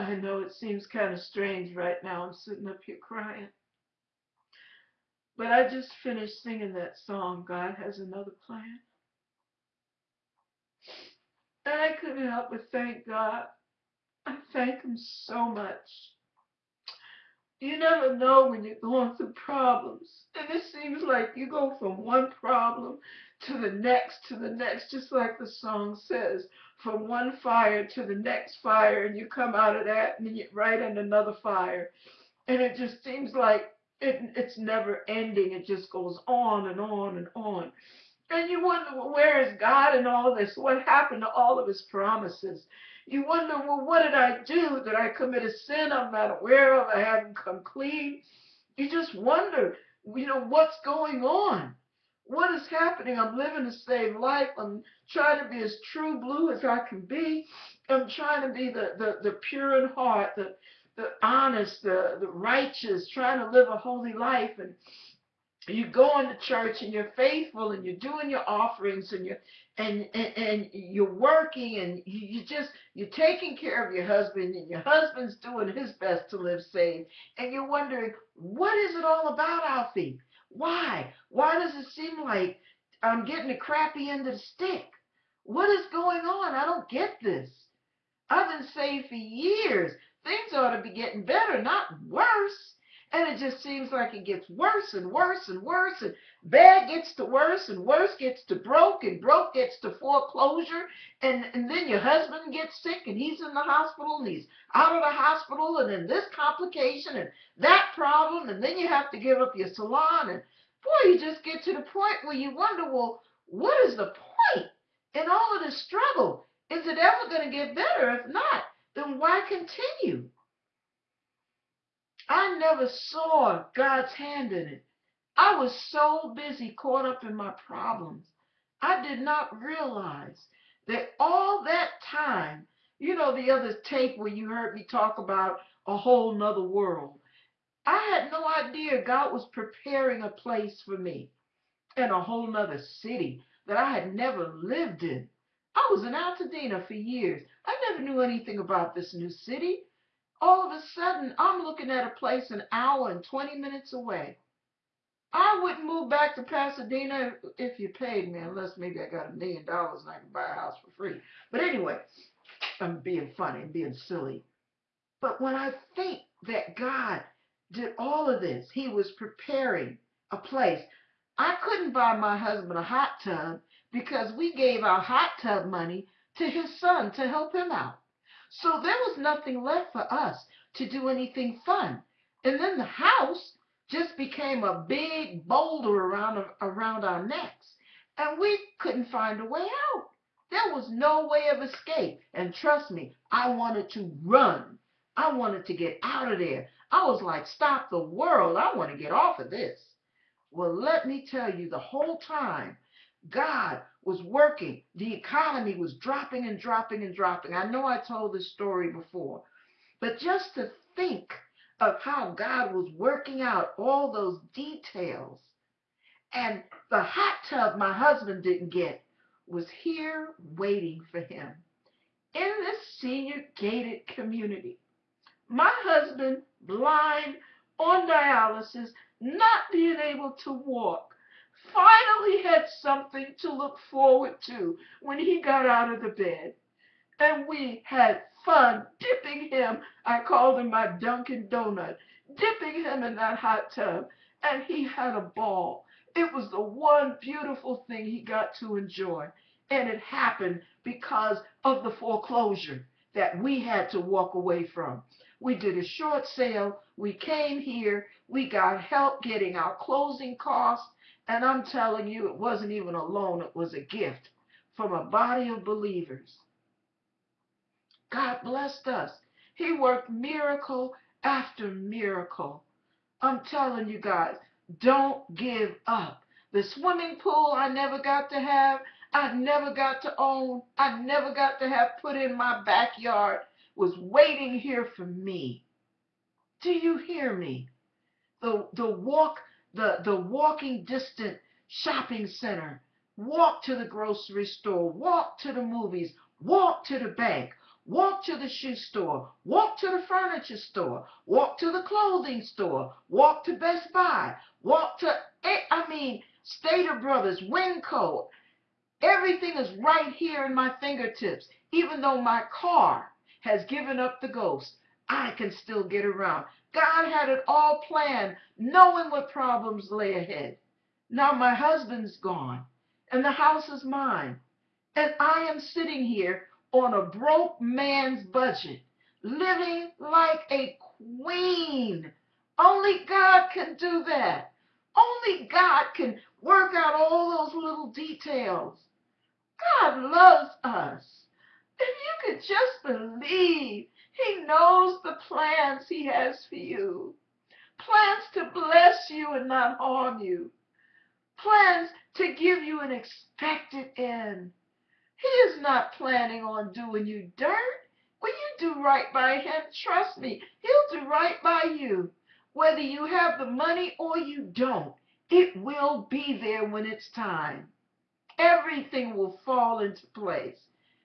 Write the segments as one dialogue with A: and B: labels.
A: I know it seems kind of strange right now. I'm sitting up here crying. But I just finished singing that song, God Has Another Plan. And I couldn't help but thank God. I thank Him so much. You never know when you're going through problems. And it seems like you go from one problem to the next, to the next, just like the song says, from one fire to the next fire, and you come out of that and you're right in another fire. And it just seems like it, it's never ending. It just goes on and on and on. And you wonder, well, where is God in all this? What happened to all of his promises? You wonder, well, what did I do? Did I commit a sin I'm not aware of? I haven't come clean. You just wonder, you know, what's going on? What is happening? I'm living a saved life. I'm trying to be as true blue as I can be. I'm trying to be the, the, the pure in heart, the, the honest, the, the righteous, trying to live a holy life. And you go into church and you're faithful and you're doing your offerings and you're and, and, and you're working and you, you just you're taking care of your husband and your husband's doing his best to live saved and you're wondering what is it all about alfie why? Why does it seem like i'm getting the crappy end of the stick? What is going on? I don't get this. I've been saved for years. Things ought to be getting better not worse and it just seems like it gets worse and worse and worse. And bad gets to worse and worse gets to broke and broke gets to foreclosure. And, and then your husband gets sick and he's in the hospital and he's out of the hospital and then this complication and that problem. And then you have to give up your salon. And boy, you just get to the point where you wonder, well, what is the point in all of this struggle? Is it ever going to get better? If not, then why continue? I never saw God's hand in it. I was so busy caught up in my problems. I did not realize that all that time, you know, the other tape where you heard me talk about a whole nother world. I had no idea God was preparing a place for me in a whole nother city that I had never lived in. I was in Altadena for years. I never knew anything about this new city all of a sudden I'm looking at a place an hour and 20 minutes away. I wouldn't move back to Pasadena if you paid me, unless maybe I got a million dollars and I can buy a house for free. But anyway, I'm being funny, I'm being silly. But when I think that God did all of this, He was preparing a place. I couldn't buy my husband a hot tub because we gave our hot tub money to his son to help him out. So there was nothing left for us to do anything fun. And then the house just became a big boulder around, around our necks. And we couldn't find a way out. There was no way of escape. And trust me, I wanted to run. I wanted to get out of there. I was like, stop the world. I want to get off of this. Well, let me tell you, the whole time, God was working. The economy was dropping and dropping and dropping. I know I told this story before, but just to think of how God was working out all those details and the hot tub my husband didn't get was here waiting for him in this senior gated community. My husband, blind, on dialysis, not being able to walk, finally had something to look forward to when he got out of the bed. And we had fun dipping him. I called him my Dunkin' Donut, dipping him in that hot tub. And he had a ball. It was the one beautiful thing he got to enjoy. And it happened because of the foreclosure that we had to walk away from. We did a short sale. We came here. We got help getting our closing costs. And I'm telling you, it wasn't even a loan, it was a gift from a body of believers. God blessed us. He worked miracle after miracle. I'm telling you guys, don't give up. The swimming pool I never got to have, I never got to own, I never got to have put in my backyard, was waiting here for me. Do you hear me? The, the walk the, the walking distant shopping center, walk to the grocery store, walk to the movies, walk to the bank, walk to the shoe store, walk to the furniture store, walk to the clothing store, walk to Best Buy, walk to, eh, I mean, Stater Brothers, Winco. Everything is right here in my fingertips. Even though my car has given up the ghost, I can still get around. God had it all planned, knowing what problems lay ahead. Now my husband's gone, and the house is mine. And I am sitting here on a broke man's budget, living like a queen. Only God can do that. Only God can work out all those little details. God loves us. If you could just believe, He knows the plans He has for you. Plans to bless you and not harm you. Plans to give you an expected end. He is not planning on doing you dirt. When you do right by him, trust me, he'll do right by you. Whether you have the money or you don't, it will be there when it's time. Everything will fall into place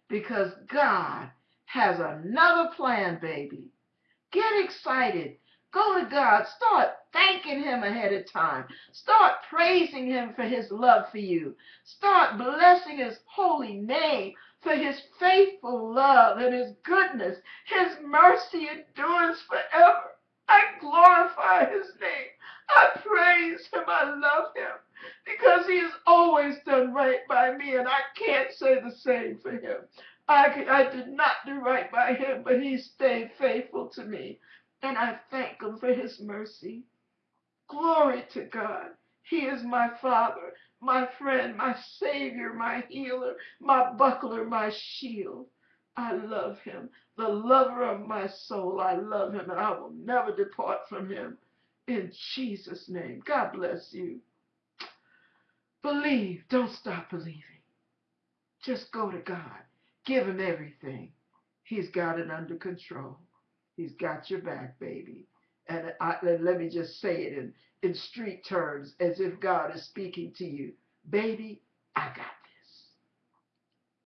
A: because God has another plan, baby. Get excited. Go to God. Start thanking Him ahead of time. Start praising Him for His love for you. Start blessing His holy name for His faithful love and His goodness. His mercy endures forever. I glorify His name. I praise Him. I love Him because He has always done right by me, and I can't say the same for Him. I, I did not do right by Him, but He stayed faithful to me. And I thank him for his mercy. Glory to God. He is my Father, my friend, my Savior, my healer, my buckler, my shield. I love him, the lover of my soul. I love him, and I will never depart from him. In Jesus' name. God bless you. Believe. Don't stop believing. Just go to God. Give him everything. He's got it under control. He's got your back, baby. And I, let me just say it in, in street terms as if God is speaking to you. Baby, I got